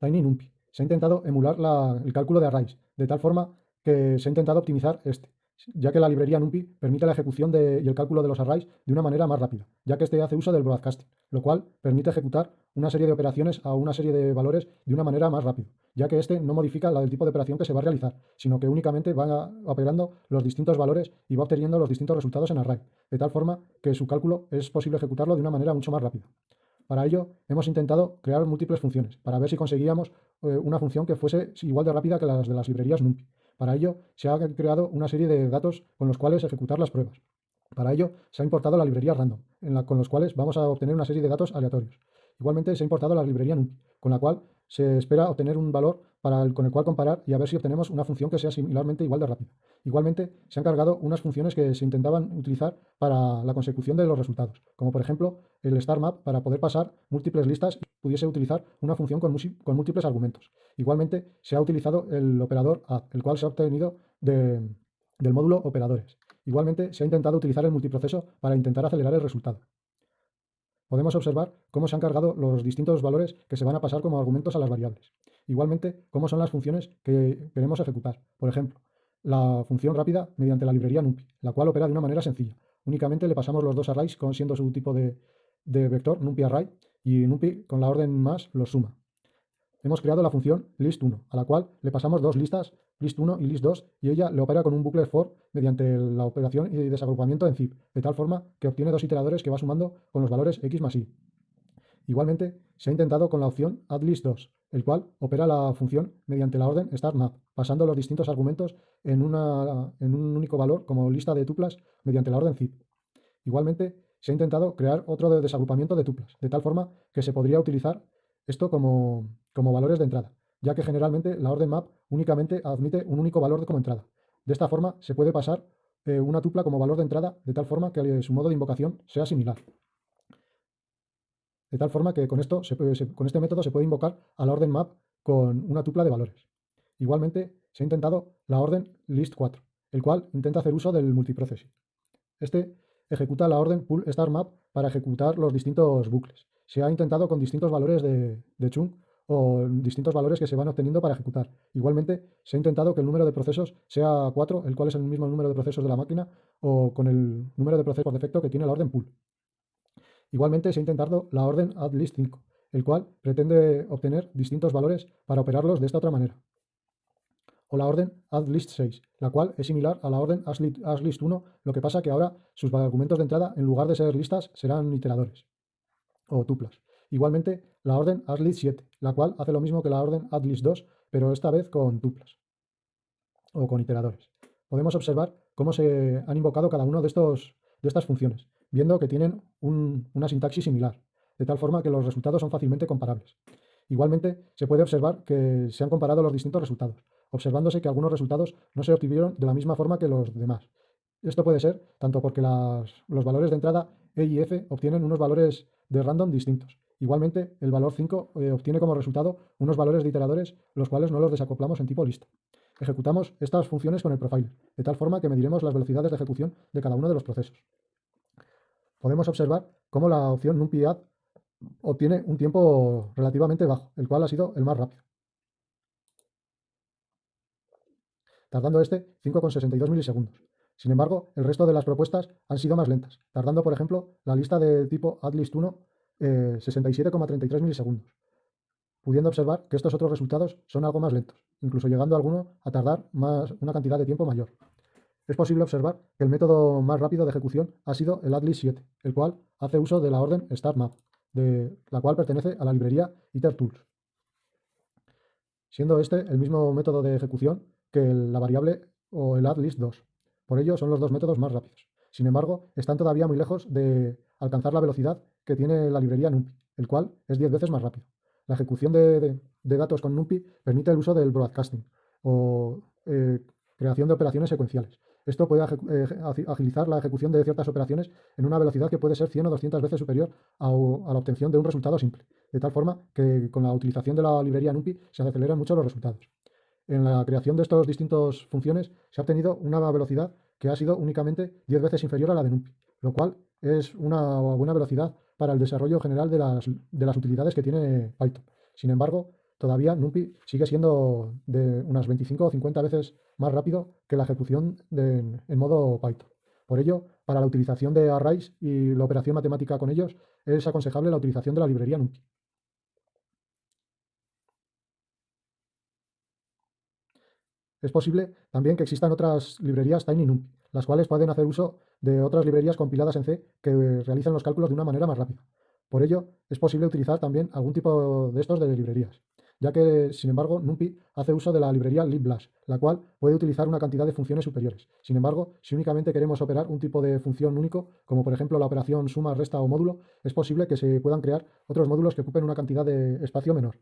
TinyNumPy. Se ha intentado emular el cálculo de arrays, de tal forma que se ha intentado optimizar este, ya que la librería NumPy permite la ejecución y el cálculo de los arrays de una manera más rápida, ya que este hace uso del broadcasting, lo cual permite ejecutar una serie de operaciones a una serie de valores de una manera más rápida, ya que este no modifica la del tipo de operación que se va a realizar, sino que únicamente va operando los distintos valores y va obteniendo los distintos resultados en array, de tal forma que su cálculo es posible ejecutarlo de una manera mucho más rápida. Para ello, hemos intentado crear múltiples funciones, para ver si conseguíamos eh, una función que fuese igual de rápida que las de las librerías NumPy. Para ello, se ha creado una serie de datos con los cuales ejecutar las pruebas. Para ello, se ha importado la librería random, con los cuales vamos a obtener una serie de datos aleatorios. Igualmente, se ha importado la librería NumPy, con la cual se espera obtener un valor para con el cual comparar y a ver si obtenemos una función que sea similarmente igual de rápida. Igualmente, se han cargado unas funciones que se intentaban utilizar para la consecución de los resultados, como por ejemplo el StarMap para poder pasar múltiples listas y pudiese utilizar una función con, múltiples argumentos. Igualmente, se ha utilizado el operador add, el cual se ha obtenido del módulo operadores. Igualmente, se ha intentado utilizar el multiproceso para intentar acelerar el resultado podemos observar cómo se han cargado los distintos valores que se van a pasar como argumentos a las variables. Igualmente, cómo son las funciones que queremos ejecutar. Por ejemplo, la función rápida mediante la librería NumPy, la cual opera de una manera sencilla. Únicamente le pasamos los dos arrays siendo su tipo de, de vector NumPyArray y NumPy con la orden más los suma hemos creado la función list1, a la cual le pasamos dos listas, list1 y list2, y ella le opera con un bucle for mediante la operación y desagrupamiento en zip, de tal forma que obtiene dos iteradores que va sumando con los valores x más y. Igualmente, se ha intentado con la opción addList2, el cual opera la función mediante la orden startMap, pasando los distintos argumentos en, en un único valor como lista de tuplas mediante la orden zip. Igualmente, se ha intentado crear otro de desagrupamiento de tuplas, de tal forma que se podría utilizar esto como, valores de entrada, ya que generalmente la orden map únicamente admite un único valor como entrada. De esta forma se puede pasar eh, una tupla como valor de entrada de tal forma que su modo de invocación sea similar. De tal forma que con, esto con este método se puede invocar a la orden map con una tupla de valores. Igualmente se ha intentado la orden list4, el cual intenta hacer uso del multiprocessing. Este ejecuta la orden pull start map para ejecutar los distintos bucles se ha intentado con distintos valores de, chung o distintos valores que se van obteniendo para ejecutar. Igualmente, se ha intentado que el número de procesos sea 4, el cual es el mismo número de procesos de la máquina, o con el número de procesos por defecto que tiene la orden pull. Igualmente, se ha intentado la orden addList 5, el cual pretende obtener distintos valores para operarlos de esta otra manera. O la orden addList 6, la cual es similar a la orden addList 1, lo que pasa que ahora sus argumentos de entrada, en lugar de ser listas, serán iteradores o tuplas. Igualmente, la orden addList 7, la cual hace lo mismo que la orden addList 2, pero esta vez con tuplas o con iteradores. Podemos observar cómo se han invocado cada uno de, de estas funciones, viendo que tienen una sintaxis similar, de tal forma que los resultados son fácilmente comparables. Igualmente, se puede observar que se han comparado los distintos resultados, observándose que algunos resultados no se obtuvieron de la misma forma que los demás. Esto puede ser tanto porque los valores de entrada E y F obtienen unos valores de random distintos. Igualmente, el valor 5 eh, obtiene como resultado unos valores de iteradores, los cuales no los desacoplamos en tipo lista. Ejecutamos estas funciones con el profiler, de tal forma que mediremos las velocidades de ejecución de cada uno de los procesos. Podemos observar cómo la opción NumPyAdd obtiene un tiempo relativamente bajo, el cual ha sido el más rápido. Tardando este 5,62 milisegundos. Sin embargo, el resto de las propuestas han sido más lentas, tardando, por ejemplo, la lista de tipo AdList1 eh, 67,33 milisegundos, pudiendo observar que estos otros resultados son algo más lentos, incluso llegando alguno a tardar una cantidad de tiempo mayor. Es posible observar que el método más rápido de ejecución ha sido el AdList7, el cual hace uso de la orden StartMap, de la cual pertenece a la librería IterTools, siendo este el mismo método de ejecución que la variable o el AdList2. Por ello, son los dos métodos más rápidos. Sin embargo, están todavía muy lejos de alcanzar la velocidad que tiene la librería NumPy, el cual es 10 veces más rápido. La ejecución de, datos con NumPy permite el uso del broadcasting o eh, creación de operaciones secuenciales. Esto puede eh, agilizar la ejecución de ciertas operaciones en una velocidad que puede ser 100 o 200 veces superior a, la obtención de un resultado simple, de tal forma que con la utilización de la librería NumPy se aceleran mucho los resultados en la creación de estas distintas funciones se ha obtenido una velocidad que ha sido únicamente 10 veces inferior a la de NumPy, lo cual es una buena velocidad para el desarrollo general de las, utilidades que tiene Python. Sin embargo, todavía NumPy sigue siendo de unas 25 o 50 veces más rápido que la ejecución en modo Python. Por ello, para la utilización de arrays y la operación matemática con ellos, es aconsejable la utilización de la librería NumPy. Es posible también que existan otras librerías TinyNumPy, las cuales pueden hacer uso de otras librerías compiladas en C que realizan los cálculos de una manera más rápida. Por ello, es posible utilizar también algún tipo de estos de librerías, ya que, sin embargo, NumPy hace uso de la librería liblash, la cual puede utilizar una cantidad de funciones superiores. Sin embargo, si únicamente queremos operar un tipo de función único, como por ejemplo la operación suma, resta o módulo, es posible que se puedan crear otros módulos que ocupen una cantidad de espacio menor.